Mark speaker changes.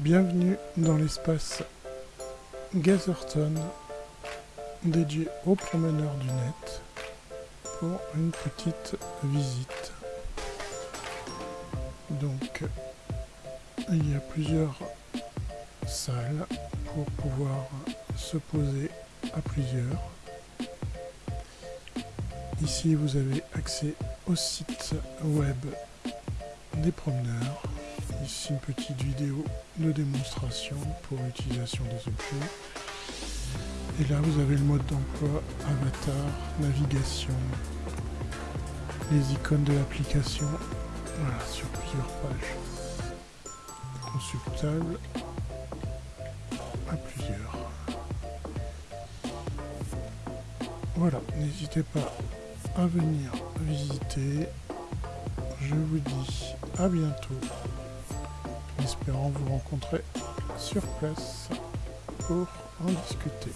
Speaker 1: Bienvenue dans l'espace Gatherton dédié aux promeneurs du net pour une petite visite. Donc il y a plusieurs salles pour pouvoir se poser à plusieurs. Ici vous avez accès au site web des promeneurs. Une petite vidéo de démonstration pour l'utilisation des objets. Et là vous avez le mode d'emploi, avatar, navigation, les icônes de l'application, voilà, sur plusieurs pages. Consultable à plusieurs. Voilà, n'hésitez pas à venir visiter. Je vous dis à bientôt, espérant vous rencontrer sur place pour en discuter.